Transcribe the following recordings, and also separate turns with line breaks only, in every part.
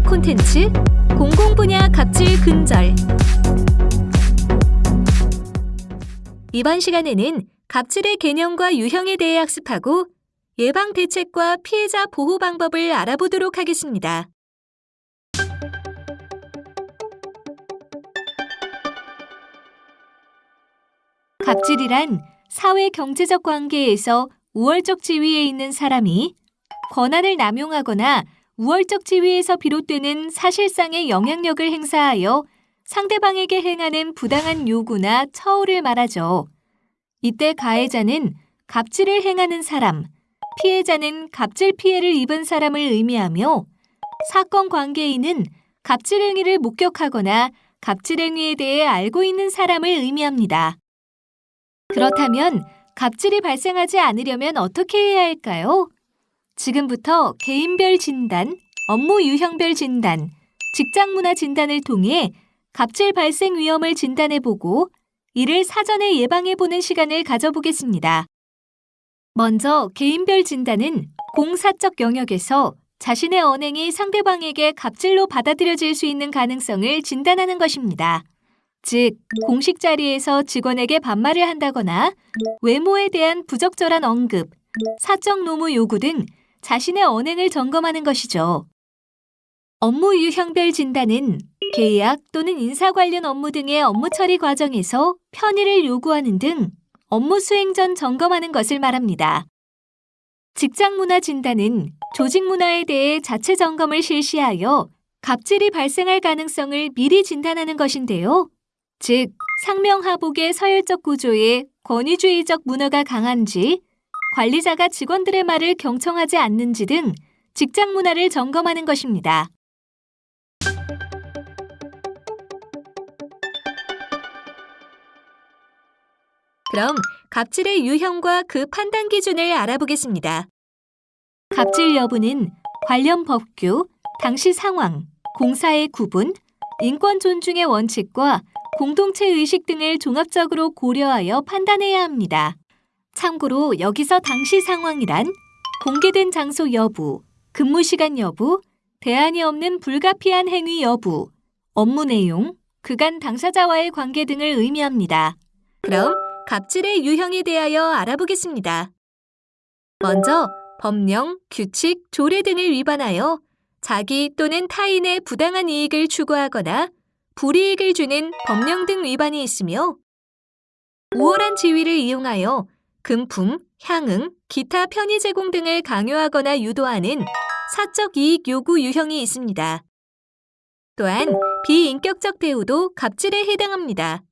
특급 콘텐츠 공공 분야 갑질 근절 이번 시간에는 갑질의 개념과 유형에 대해 학습하고 예방 대책과 피해자 보호 방법을 알아보도록 하겠습니다. 갑질이란 사회 경제적 관계에서 우월적 지위에 있는 사람이 권한을 남용하거나 우월적 지위에서 비롯되는 사실상의 영향력을 행사하여 상대방에게 행하는 부당한 요구나 처우를 말하죠. 이때 가해자는 갑질을 행하는 사람, 피해자는 갑질 피해를 입은 사람을 의미하며 사건 관계인은 갑질 행위를 목격하거나 갑질 행위에 대해 알고 있는 사람을 의미합니다. 그렇다면 갑질이 발생하지 않으려면 어떻게 해야 할까요? 지금부터 개인별 진단, 업무 유형별 진단, 직장 문화 진단을 통해 갑질 발생 위험을 진단해보고 이를 사전에 예방해보는 시간을 가져보겠습니다. 먼저 개인별 진단은 공사적 영역에서 자신의 언행이 상대방에게 갑질로 받아들여질 수 있는 가능성을 진단하는 것입니다. 즉, 공식 자리에서 직원에게 반말을 한다거나 외모에 대한 부적절한 언급, 사적 노무 요구 등 자신의 언행을 점검하는 것이죠. 업무 유형별 진단은 계약 또는 인사 관련 업무 등의 업무 처리 과정에서 편의를 요구하는 등 업무 수행 전 점검하는 것을 말합니다. 직장 문화 진단은 조직 문화에 대해 자체 점검을 실시하여 갑질이 발생할 가능성을 미리 진단하는 것인데요. 즉, 상명하복의 서열적 구조에 권위주의적 문화가 강한지, 관리자가 직원들의 말을 경청하지 않는지 등 직장 문화를 점검하는 것입니다. 그럼 갑질의 유형과 그 판단 기준을 알아보겠습니다. 갑질 여부는 관련 법규, 당시 상황, 공사의 구분, 인권 존중의 원칙과 공동체 의식 등을 종합적으로 고려하여 판단해야 합니다. 참고로 여기서 당시 상황이란 공개된 장소 여부, 근무 시간 여부, 대안이 없는 불가피한 행위 여부, 업무 내용, 그간 당사자와의 관계 등을 의미합니다. 그럼 갑질의 유형에 대하여 알아보겠습니다. 먼저 법령, 규칙, 조례 등을 위반하여 자기 또는 타인의 부당한 이익을 추구하거나 불이익을 주는 법령 등 위반이 있으며 우월한 지위를 이용하여 금품, 향응, 기타 편의 제공 등을 강요하거나 유도하는 사적 이익 요구 유형이 있습니다. 또한 비인격적 대우도 갑질에 해당합니다.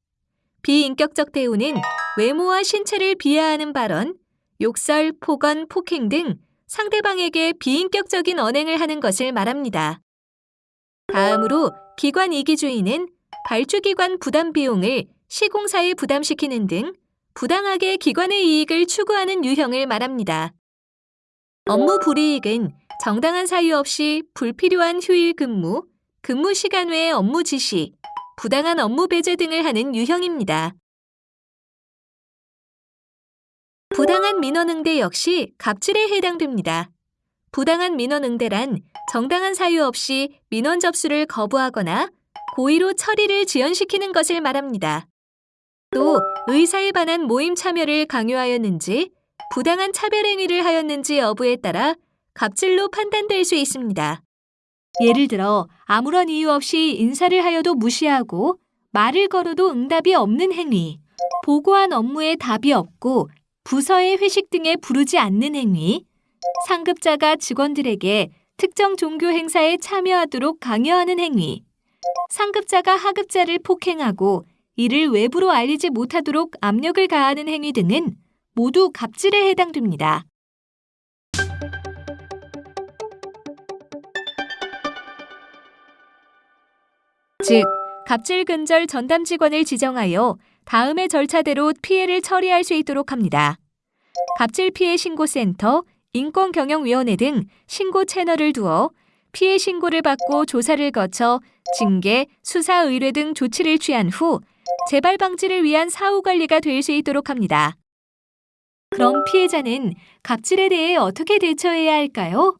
비인격적 대우는 외모와 신체를 비하하는 발언, 욕설, 폭언, 폭행 등 상대방에게 비인격적인 언행을 하는 것을 말합니다. 다음으로 기관 이기주의는 발주기관 부담 비용을 시공사에 부담시키는 등 부당하게 기관의 이익을 추구하는 유형을 말합니다. 업무 불이익은 정당한 사유 없이 불필요한 휴일 근무, 근무 시간 외의 업무 지시, 부당한 업무 배제 등을 하는 유형입니다. 부당한 민원응대 역시 갑질에 해당됩니다. 부당한 민원응대란 정당한 사유 없이 민원 접수를 거부하거나 고의로 처리를 지연시키는 것을 말합니다. 또 의사에 반한 모임 참여를 강요하였는지 부당한 차별 행위를 하였는지 여부에 따라 갑질로 판단될 수 있습니다. 예를 들어 아무런 이유 없이 인사를 하여도 무시하고 말을 걸어도 응답이 없는 행위, 보고한 업무에 답이 없고 부서의 회식 등에 부르지 않는 행위, 상급자가 직원들에게 특정 종교 행사에 참여하도록 강요하는 행위, 상급자가 하급자를 폭행하고 이를 외부로 알리지 못하도록 압력을 가하는 행위 등은 모두 갑질에 해당됩니다. 즉, 갑질 근절 전담 직원을 지정하여 다음의 절차대로 피해를 처리할 수 있도록 합니다. 갑질 피해 신고센터, 인권경영위원회 등 신고 채널을 두어 피해 신고를 받고 조사를 거쳐 징계, 수사 의뢰 등 조치를 취한 후 재발 방지를 위한 사후 관리가 될 수 있도록 합니다. 그럼 피해자는 갑질에 대해 어떻게 대처해야 할까요?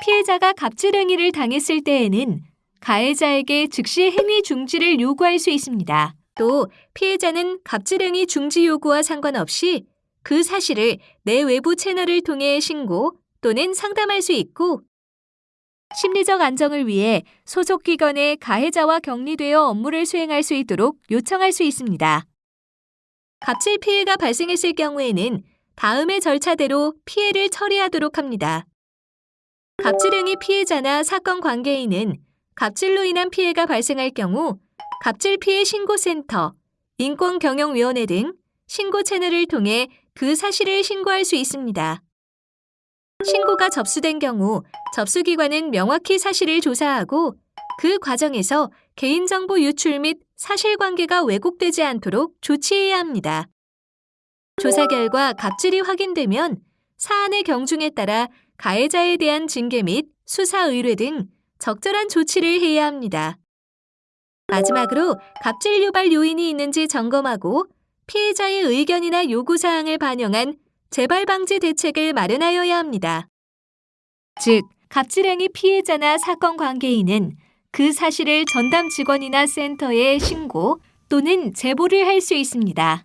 피해자가 갑질 행위를 당했을 때에는 가해자에게 즉시 행위 중지를 요구할 수 있습니다. 또 피해자는 갑질 행위 중지 요구와 상관없이 그 사실을 내 외부 채널을 통해 신고 또는 상담할 수 있고 심리적 안정을 위해 소속 기관에 가해자와 격리되어 업무를 수행할 수 있도록 요청할 수 있습니다. 갑질 피해가 발생했을 경우에는 다음의 절차대로 피해를 처리하도록 합니다. 갑질행위 피해자나 사건 관계인은 갑질로 인한 피해가 발생할 경우 갑질 피해 신고센터, 인권경영위원회 등 신고 채널을 통해 그 사실을 신고할 수 있습니다. 신고가 접수된 경우 접수기관은 명확히 사실을 조사하고 그 과정에서 개인정보 유출 및 사실관계가 왜곡되지 않도록 조치해야 합니다. 조사 결과 갑질이 확인되면 사안의 경중에 따라 가해자에 대한 징계 및 수사 의뢰 등 적절한 조치를 해야 합니다. 마지막으로 갑질 유발 요인이 있는지 점검하고 피해자의 의견이나 요구사항을 반영한 재발 방지 대책을 마련하여야 합니다. 즉, 갑질행위 피해자나 사건 관계인은 그 사실을 전담 직원이나 센터에 신고 또는 제보를 할 수 있습니다.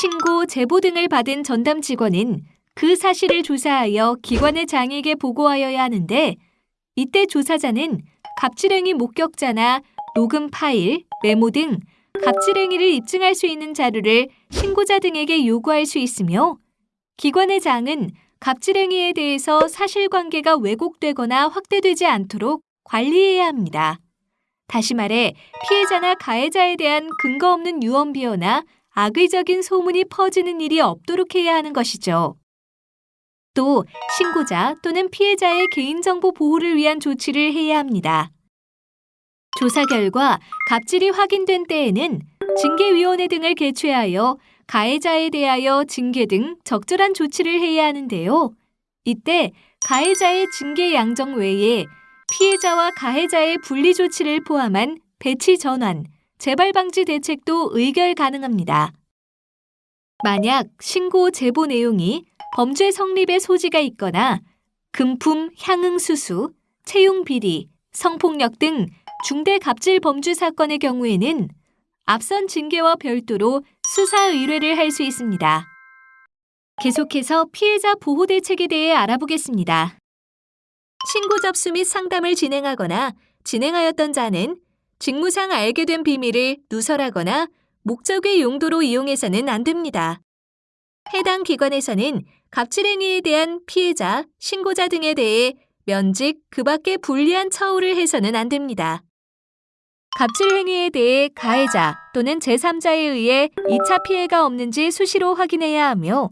신고, 제보 등을 받은 전담 직원은 그 사실을 조사하여 기관의 장에게 보고하여야 하는데 이때 조사자는 갑질행위 목격자나 녹음 파일, 메모 등 갑질행위를 입증할 수 있는 자료를 신고자 등에게 요구할 수 있으며 기관의 장은 갑질행위에 대해서 사실관계가 왜곡되거나 확대되지 않도록 관리해야 합니다. 다시 말해 피해자나 가해자에 대한 근거 없는 유언비어나 악의적인 소문이 퍼지는 일이 없도록 해야 하는 것이죠. 또 신고자 또는 피해자의 개인정보 보호를 위한 조치를 해야 합니다. 조사 결과 갑질이 확인된 때에는 징계위원회 등을 개최하여 가해자에 대하여 징계 등 적절한 조치를 해야 하는데요. 이때 가해자의 징계 양정 외에 피해자와 가해자의 분리 조치를 포함한 배치 전환, 재발 방지 대책도 의결 가능합니다. 만약 신고 제보 내용이 범죄 성립의 소지가 있거나 금품 향응 수수, 채용 비리, 성폭력 등 중대 갑질 범죄 사건의 경우에는 앞선 징계와 별도로 수사 의뢰를 할 수 있습니다. 계속해서 피해자 보호 대책에 대해 알아보겠습니다. 신고 접수 및 상담을 진행하거나 진행하였던 자는 직무상 알게 된 비밀을 누설하거나 목적의 용도로 이용해서는 안 됩니다. 해당 기관에서는 갑질행위에 대한 피해자, 신고자 등에 대해 면직, 그 밖에 불리한 처우를 해서는 안 됩니다. 갑질 행위에 대해 가해자 또는 제3자에 의해 2차 피해가 없는지 수시로 확인해야 하며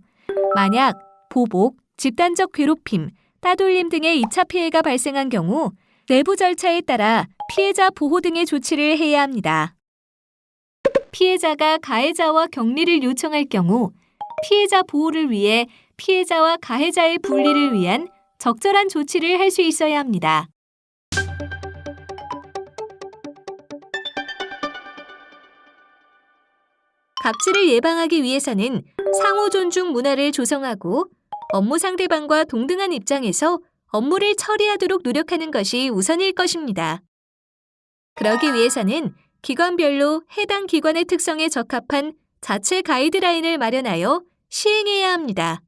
만약 보복, 집단적 괴롭힘, 따돌림 등의 2차 피해가 발생한 경우 내부 절차에 따라 피해자 보호 등의 조치를 해야 합니다. 피해자가 가해자와 격리를 요청할 경우 피해자 보호를 위해 피해자와 가해자의 분리를 위한 적절한 조치를 할 수 있어야 합니다. 갑질을 예방하기 위해서는 상호 존중 문화를 조성하고 업무 상대방과 동등한 입장에서 업무를 처리하도록 노력하는 것이 우선일 것입니다. 그러기 위해서는 기관별로 해당 기관의 특성에 적합한 자체 가이드라인을 마련하여 시행해야 합니다.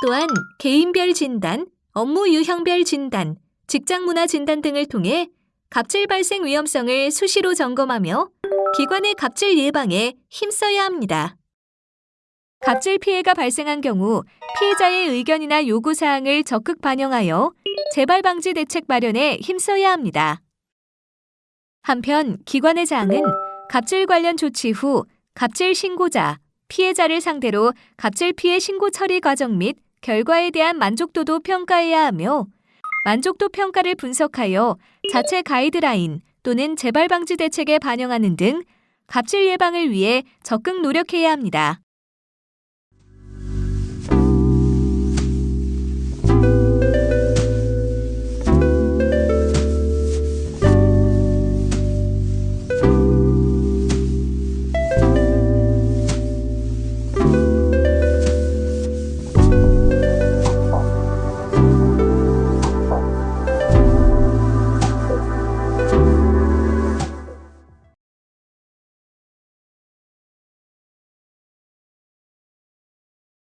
또한 개인별 진단, 업무 유형별 진단, 직장 문화 진단 등을 통해 갑질 발생 위험성을 수시로 점검하며 기관의 갑질 예방에 힘써야 합니다. 갑질 피해가 발생한 경우 피해자의 의견이나 요구사항을 적극 반영하여 재발 방지 대책 마련에 힘써야 합니다. 한편 기관의 장은 갑질 관련 조치 후 갑질 신고자, 피해자를 상대로 갑질 피해 신고 처리 과정 및 결과에 대한 만족도도 평가해야 하며 만족도 평가를 분석하여 자체 가이드라인 또는 재발 방지 대책에 반영하는 등 갑질 예방을 위해 적극 노력해야 합니다.